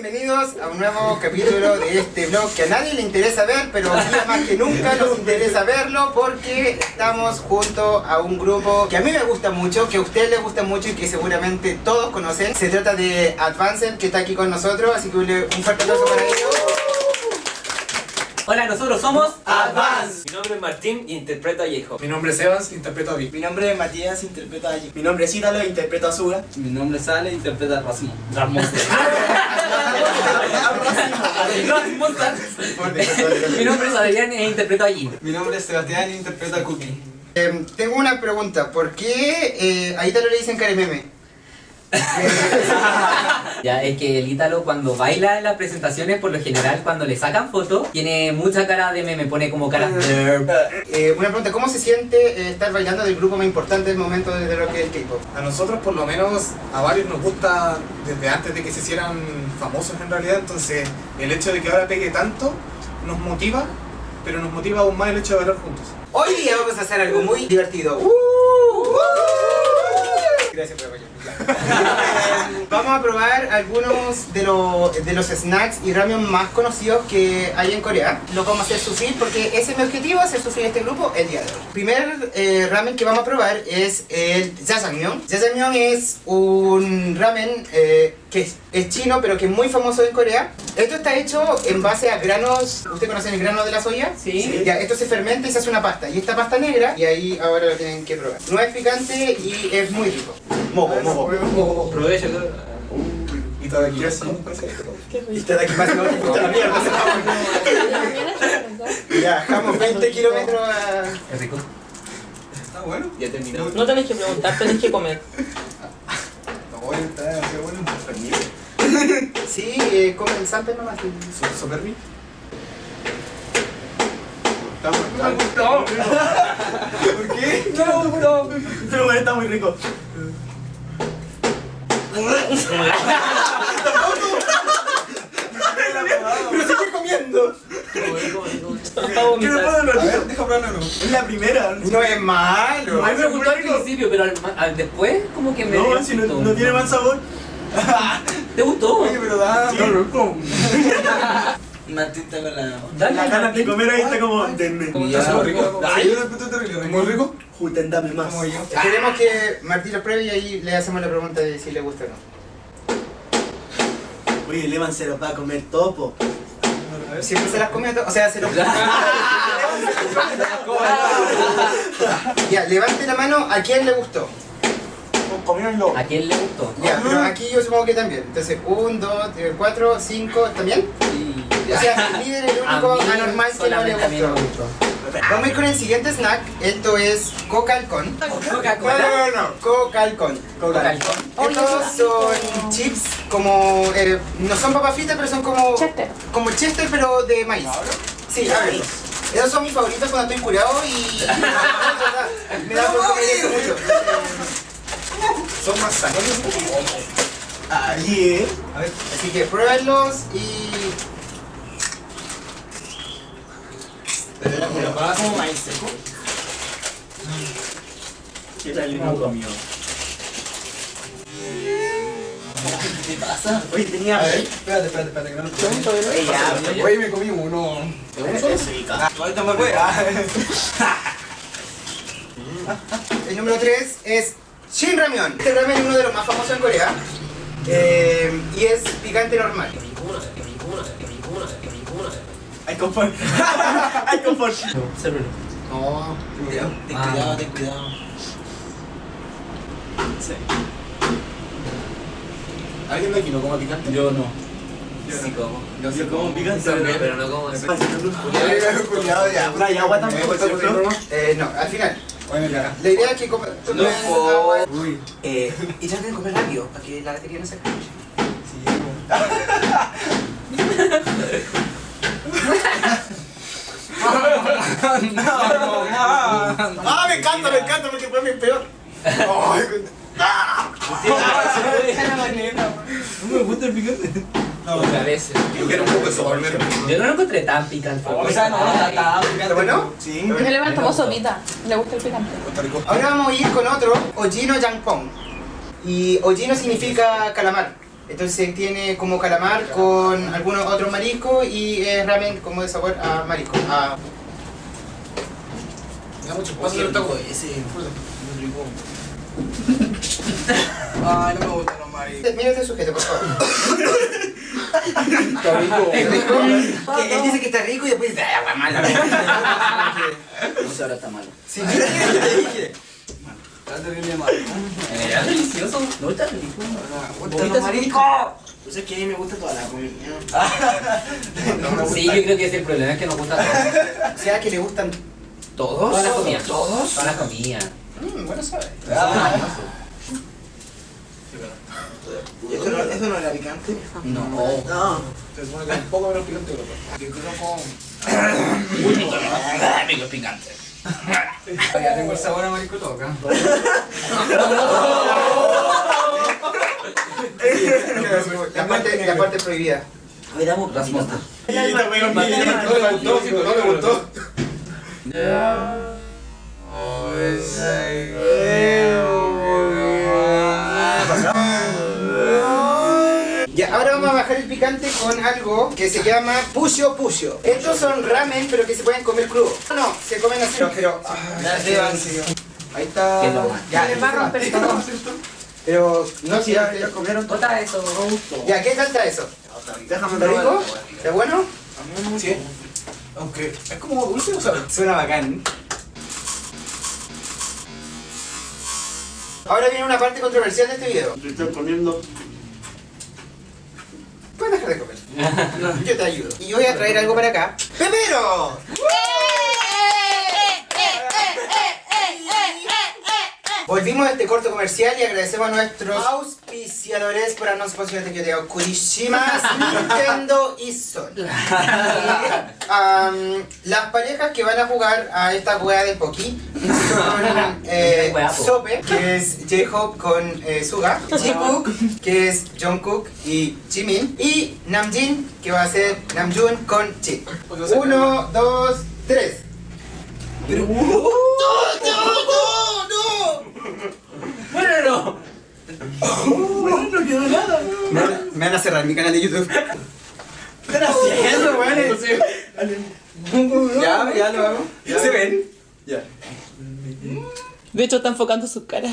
bienvenidos a un nuevo capítulo de este blog que a nadie le interesa ver, pero hoy día más que nunca nos interesa verlo porque estamos junto a un grupo que a mí me gusta mucho, que a ustedes les gusta mucho y que seguramente todos conocen. Se trata de Advanced, que está aquí con nosotros, así que un fuerte aplauso para ellos. Hola, nosotros somos Advance. Mi nombre es Martín y interpreto a J-Hope. Mi nombre es Evans, interpreto a Vic. Mi nombre es Matías, interpreto a Allí. Mi nombre es Ítalo, interpreto a Suga. Mi nombre es Ale, interpreta a Rasmus. Rasmus. Mi nombre es Adrián e interpreto a Jin. Mi nombre es Sebastián, interpreta a Cookie. Eh, tengo una pregunta, ¿por qué eh, a Ítalo le dicen carememe? Ya, es que el Ítalo cuando baila en las presentaciones, por lo general, cuando le sacan fotos, tiene mucha cara de meme, pone como cara de... Eh, una pregunta, ¿cómo se siente eh, estar bailando del grupo más importante del momento de lo que es el K-pop? A nosotros por lo menos, a varios nos gusta desde antes de que se hicieran famosos en realidad, entonces el hecho de que ahora pegue tanto nos motiva, pero nos motiva aún más el hecho de bailar juntos. Hoy día vamos a hacer algo muy divertido. ¡Uh! Gracias por apoyarme. Vamos a probar algunos de, los de los snacks y ramen más conocidos que hay en Corea. Los vamos a hacer sufrir porque ese es mi objetivo, hacer sufrir este grupo el día de hoy. Primer eh, ramen que vamos a probar es el jajangmyeon. Jajangmyeon es un ramen eh, que es chino pero que es muy famoso en Corea. Esto está hecho en base a granos, ¿ustedes conocen el grano de la soya? Sí. Ya, esto se fermenta y se hace una pasta. Y esta pasta negra, y ahí ahora lo tienen que probar. No es picante y es muy rico. Moco, moco. Provecho. Y todo aquí así. Y está de aquí más no la mierda. Ya, bajamos 20 kilómetros a... Es rico. Está bueno. Ya terminó. No tenés que preguntar, tenés que comer. No, está demasiado bueno. Sí, eh, comen sample nomás. Su- Super bien. Me gustó. ¿Por qué? No me gustó. Pero bueno, está muy rico. ¡Pero sigue comiendo! Para ¿Qué vomitar. no puedo ver, deja probarlo. Es la primera. No es malo. A mí me gustó al principio, pero al, al después como que me... No, si no, no tiene mal sabor. ¿Te gustó? Oye, pero da. Sí. loco. Martín está con la... Dale, La ganas de comer ahí está como, denme. ¿Cómo está? Rico. Ay. Terrible. Muy rico. Juten, dame más. Como yo. Queremos que Martín lo pruebe y ahí le hacemos la pregunta de si le gusta o no. Oye, el Evan se los va a comer topo. Siempre se las comió, to- o sea, se los... ya, levante la mano a quién le gustó. Comiéndolo. ¿A quién le gustó? Ya, pero aquí yo supongo que también. Entonces, 1, 2, 4, 5, ¿también? Sí. O sea, el líder es el único anormal que no le gustó. Vamos a ir con el siguiente snack. Esto es Coca-Con. No, Coca-Cola. no, no, no. Coca-Con. Coca-Cola. Estos son chips como... eh, no son papas fritas, pero son como... Chester. Como chester, pero de maíz. Sí, a ver. Esos son mis favoritos cuando estoy curado y... Me da por comer eso mucho. Son más sanos. Ahí, eh. A ver. Así que pruébenlos y... Pero para como maíz seco. ¿Qué tal el mundo mío? ¿Qué pasa? Oye, tenía. A ver, espérate, espérate, espérate, que no lo ya, Oye, me comí uno. ¿Uno solo? Ahorita me voy. El número 3 es Shin Ramyeon. Este ramen es uno de los más famosos en Corea. Eh, y es picante normal. Hay confort. Hay confort. No, Cuidado, ten cuidado, ten cuidado. Sí. ¿Alguien de aquí no come picante? Yo no. Sí, como. Yo sí como picante. Pero no como. Cuidado ya. No, y agua tampoco. Eh, no, al final. Oye, acá. La idea es que comen No, agua. Uy. Eh, y traten de comer rápido para que la batería no se acabe. Ah, me encanta, me encanta porque fue mi peor. Ay, No me gusta el picante. Otra vez. Yo quiero un poco de sabor, me Yo no lo encontré tan picante. O sea, no, está, está ¿Está bueno? Sí. Me le tomó sopita. Le gusta el picante. Ahora vamos a ir con otro, Ojino Yangpong. Y Ojino significa calamar. Entonces tiene como calamar con algunos otros mariscos y es ramen como de sabor a marisco. a- Me da mucho el taco. ese. Ay, no me gustan los mariscos. Mira este sujeto, por favor. Está rico. Es rico. Que él dice que está rico y después dice, ¡ay, agua mala! No sé, ahora está malo. Sí, ¿qué te dije? Está terrible malo. Es delicioso. No está rico. ¿Vomita ¿Vomita su marisco? Pues es que a mí me gusta toda la comida. Sí, yo creo que es el problema, es que nos gusta todo. O sea, que le gustan todos. Todas las comidas. ¿Todos? Todas las comidas. Mm, bueno saber. ¿Eso no, ¿Eso no era picante? No. No. Se supone que es un poco menos picante que el otro. Yo creo con... Amigo picante. Ya tengo el sabor a marisco todo acá. La parte, la parte prohibida. Hoy damos las mostas. No le gustó, no le gustó. Ya, bajar el picante con algo que se llama pucho pucho. Estos son ramen, pero que se pueden comer crudo. No, no, se comen así, pero... ah, Ahí está... Qué normal. Ya, va a romper el no, Pero no si ya, ya comieron? Bota eso. Ya, ¿qué tal está eso? Déjame ¿Está rico? ¿Está bueno? Sí. Aunque es como dulce, o sea, Suena bacán. Ahora viene una parte controversial de este video. Yo estoy comiendo. Puedes dejar de comer. Yo te ayudo. Y yo voy a traer algo para acá. ¡Pepero! Volvimos a este corto comercial y agradecemos a nuestros auspiciadores por darnos posibilidad de que te digo Kurishima, Nintendo y Sony. Las parejas que van a jugar a esta weá de Poki son eh. Sope, que es J-Hope con eh, Suga, Jikook, que es Jungkook y Jimin, y Namjin, que va a ser Namjoon con Jin. Uno, dos, tres. Bueno, No quiero nada. Me van a cerrar mi canal de YouTube. ¿Qué están haciendo, weón? Ya, ya lo hago. ¿Se ven? Ya. De hecho, está enfocando su cara.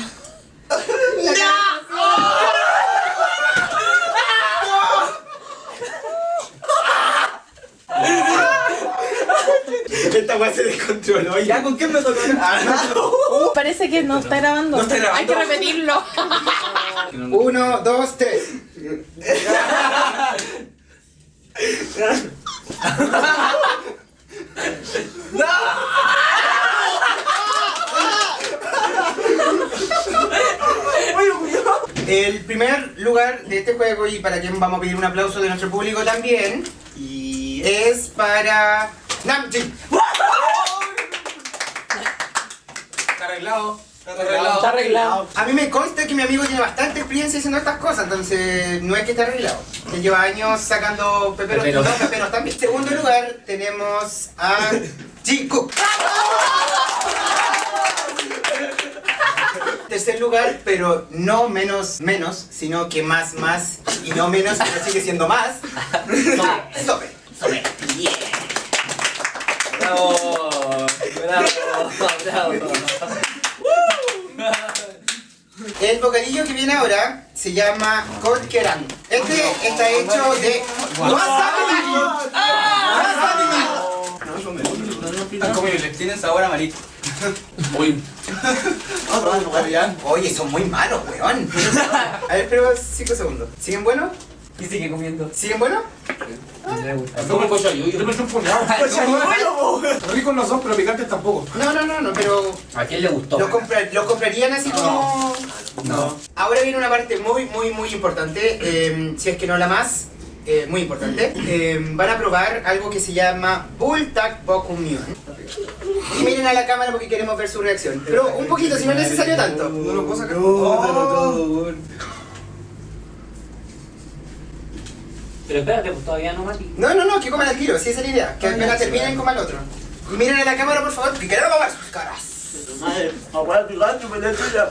Esta weá se descontroló. ¿Ya con quién me tocó? Parece que no está grabando. No está grabando. Hay que repetirlo. Uno, dos, tres. El primer lugar de este juego y para quien vamos a pedir un aplauso de nuestro público también Y... es para Namjin. está arreglado. Está Está arreglado. A mí me consta que mi amigo tiene bastante experiencia haciendo estas cosas, entonces no es que esté arreglado. Que lleva años sacando peperos, Peperos. no, peperos también. Segundo lugar tenemos a Jikook. Tercer lugar, pero no menos menos, sino que más más y no menos, pero sigue siendo más. Sope. Sope. Bravo. Bravo. Bravo. El bocadillo que viene ahora se llama Korkeran. Este está hecho de wasabi. Wasabi. Están comibles. Tienen sabor a marisco. Uy. Oye, son muy malos, weón. A ver, pero 5 segundos. ¿Siguen buenos? Y sigue comiendo. ¿Siguen buenos? Me gusta. Es como el cochayuyo. Yo me un puñado. Ricos los dos, pero picantes tampoco. No, no, no, no, pero ¿A quién le gustó? lo, compra- lo comprarían así como... No. Ahora viene una parte muy, muy, muy importante, eh, si es que no la más, eh, muy importante. Eh, van a probar algo que se llama Bulltag Bokumyon. Y miren a la cámara porque queremos ver su reacción. Pero un poquito, si no es necesario tanto. No lo puedo sacar. Oh. Pero espérate, pues todavía no, Mati. No, no, no, que coman al tiro, si esa es la idea. Que apenas terminen, coman al otro. Y miren a la cámara, por favor, que queremos ver sus caras. Madre, abuela picante, me tuya.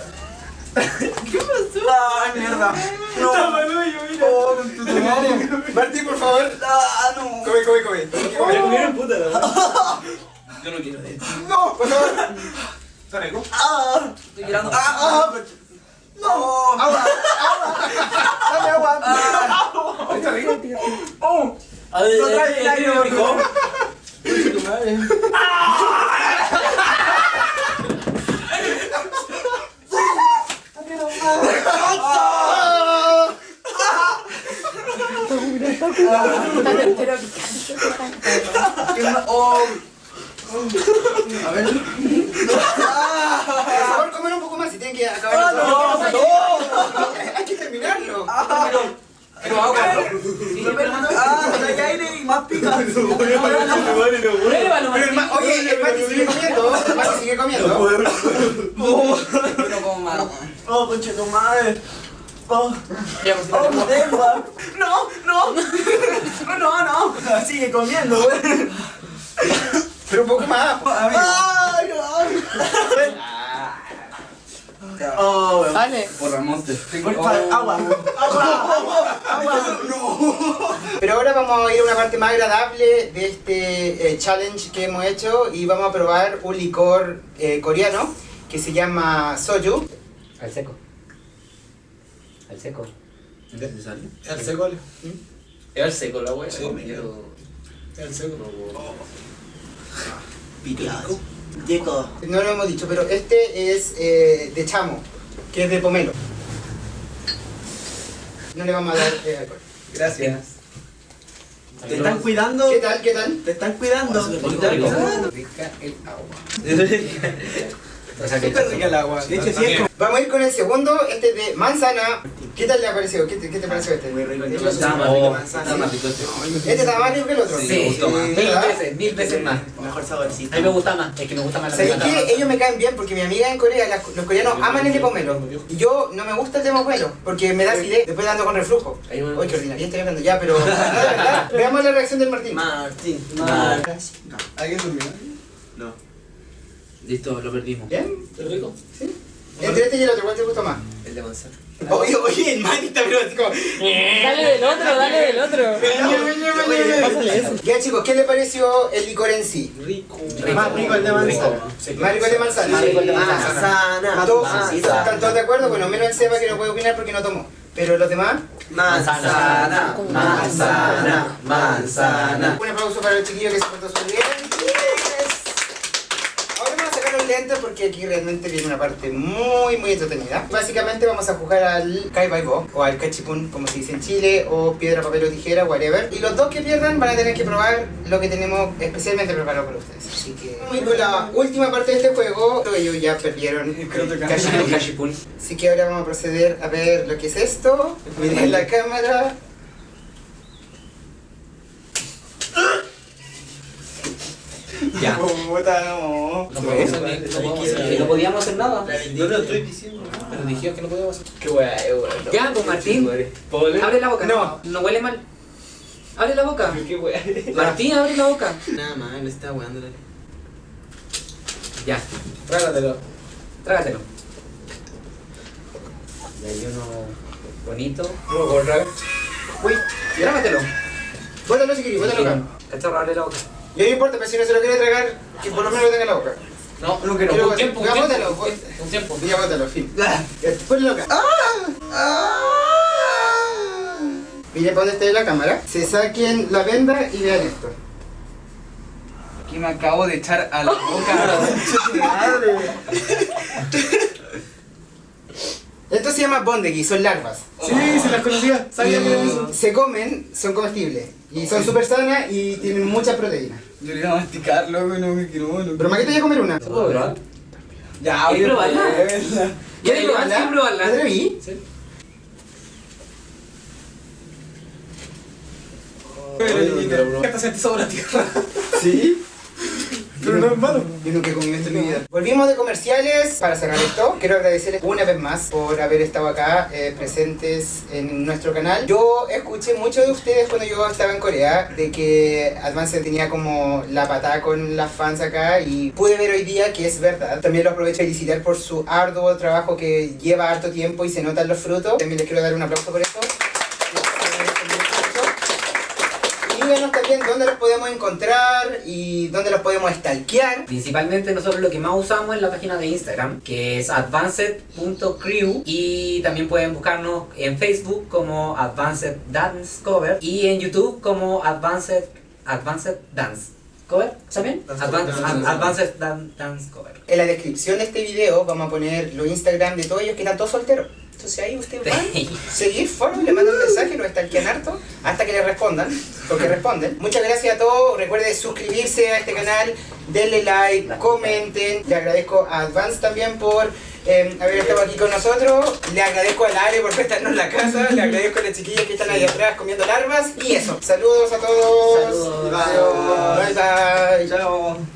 ¡Ay, mierda! ¡No! ¡Oh, con tu madre! Martín, por favor. ¡Ah, no! Come, come, come. Ya comieron puta la. Yo no quiero de esto. No, por favor. ¿Está rico? ¡Ah! Estoy llorando. ¡Ah! ¡Ah! ¡No! ¡Agua! Dame agua. ¿Está rico? A ver, No trae ¿el el aire, primo rico? Tu madre. Pero picante. ¡Oh! A ver. Por favor, comer un poco más si tienen que acabar. ¡No! ¡No! Hay que terminarlo. Pero agua, ¿no? ¡Ah! Hay aire y más pica. Pruébalo, oye, el Mati sigue comiendo. El Mati sigue comiendo. Pero como malo. ¡Oh, conche tu madre! ¡Oh! ¡Oh! ¡No! ¡No! ¡No, no! no. Sigue comiendo, güey. Pero un poco más. ¡Ay, ay! ¡Oh, güey! Vale. Por favor, agua. ¡Agua! ¡Agua! Pero ahora vamos a ir a una parte más agradable de este eh, challenge que hemos hecho y vamos a probar un licor eh, coreano que se llama soju. Al seco. Al seco. ¿Es el seco, Ale? Es el seco la wea. Sí. ¿Es el seco? Picado. Yeco. No lo hemos dicho, pero este es eh, de chamo, que es de pomelo. No le vamos a dar eh, alcohol. Gracias. Te están cuidando. ¿Qué tal? ¿Qué tal? Te están cuidando. Te Rico, están cuidando. Rica el agua. O sea que rica el agua. De hecho, sí es como. Vamos a ir con el segundo, este es de manzana. ¿Qué tal le ha parecido? ¿Qué te, qué te pareció este? Muy rico. Hecho, Está más rico manzana. está más rico este. Este está más rico que el otro. Sí, me gustó más. mil veces, mil veces más. Mejor saborcito. A mí me gusta más, es que me gusta más la ¿Sabéis qué? Ellos me caen bien porque mi amiga en Corea, las- los coreanos aman el de pomelo. Y yo no me gusta el de pomelo porque me da acidez, después ando con reflujo. Uy, qué ordinaria estoy hablando ya, pero... Veamos la reacción del Martín. Martín. Martín. ¿Alguien durmió? No. Listo, lo perdimos. ¿Bien? ¿Es rico? Entre este y el otro, ¿cuál te gustó más? De manzana. Oye, oye, el Martín está pero así como... Dale del otro, dale del otro. Pásale eso. Ya chicos, ¿qué le pareció el licor en sí? Rico. Más rico el de manzana. Más rico el de manzana. Más rico el de Manzana. ¿Todos Manzana. están todos de acuerdo? Bueno, menos el Seba que no puede opinar porque no tomó. Pero los demás, Manzana. Manzana. Manzana. un aplauso para el chiquillo que se portó súper bien. Ahora porque aquí realmente viene una parte muy, muy entretenida. Básicamente vamos a jugar al Kai Bai Bo, o al Cachipún, como se dice en Chile, o piedra, papel o tijera, whatever. Y los dos que pierdan van a tener que probar lo que tenemos especialmente preparado para ustedes. Así que, ir con la última parte de este juego. Ellos ya perdieron Cachipún. Así que ahora vamos a proceder a ver lo que es esto. Miren la cámara. Ya. Puta, no. No podemos hacer no podíamos hacer nada. No lo estoy diciendo. Pero dijeron que no podíamos hacer. Qué wea, eh, wea. Ya, pues Martín, abre la boca. No. No huele mal. Abre la boca. Qué wea. Martín, abre la boca. Nada más, le está weando Ya, Trágatelo. trágatelo. Y hay uno bonito. No. Uy, Trágatelo. bótalo si querés, bótalo acá. Cachorro, abre la boca. Y no importa, pero si no se lo quiere tragar, que por lo menos lo tenga en la boca. No, no quiero. Un tiempo, un tiempo. bótalo, Un tiempo. Ya bótalo, fin. Ponlo acá. Miren para dónde está la cámara. Se saquen la venda y vean esto. Aquí me acabo de echar a la boca. Madre. Esto se llama bondegi, son larvas. Sí, se las conocía. Sabía que eso. Se comen, son comestibles. Y son súper sanas y tienen mucha proteína. Yo le iba a masticar, loco, no me quiero. No. Pero Maqueta ya comer una. ¿Se puede probar? Ya, ¿Quieres oye, probarla? pruébela. ¿Quieres probarla? ¿Quieres probarla? ¿Te atreví? Pero, ¿Qué te sentís sobre la tierra? ¿Sí? Pero no es malo. Yo nunca he comido esto en mi vida. Volvimos de comerciales. Para cerrar esto, quiero agradecerles una vez más por haber estado acá eh, presentes en nuestro canal. Yo escuché mucho de ustedes cuando yo estaba en Corea de que Advance tenía como la patada con las fans acá y pude ver hoy día que es verdad. También lo aprovecho a felicitar por su arduo trabajo que lleva harto tiempo y se notan los frutos. También les quiero dar un aplauso por eso. Dónde los podemos encontrar y dónde los podemos stalkear. Principalmente nosotros lo que más usamos es la página de Instagram, que es advanced.crew y también pueden buscarnos en Facebook como Advanced Dance Cover y en YouTube como Advanced, Advanced Dance Cover, Ad- Advanced Dan- Dance Cover. En la descripción de este video vamos a poner los Instagram de todos ellos que están todos solteros. Entonces ahí ustedes van, seguir, follow, le mandan un mensaje, los stalkean harto, hasta que le respondan, porque responden. Muchas gracias a todos, recuerden suscribirse a este canal, denle like, comenten. Le agradezco a Advance también por eh, haber estado aquí con nosotros. Le agradezco al Ale por prestarnos la casa, le agradezco a las chiquillas que están ahí atrás comiendo larvas. Y eso, saludos a todos. Saludos. Bye bye. Chao.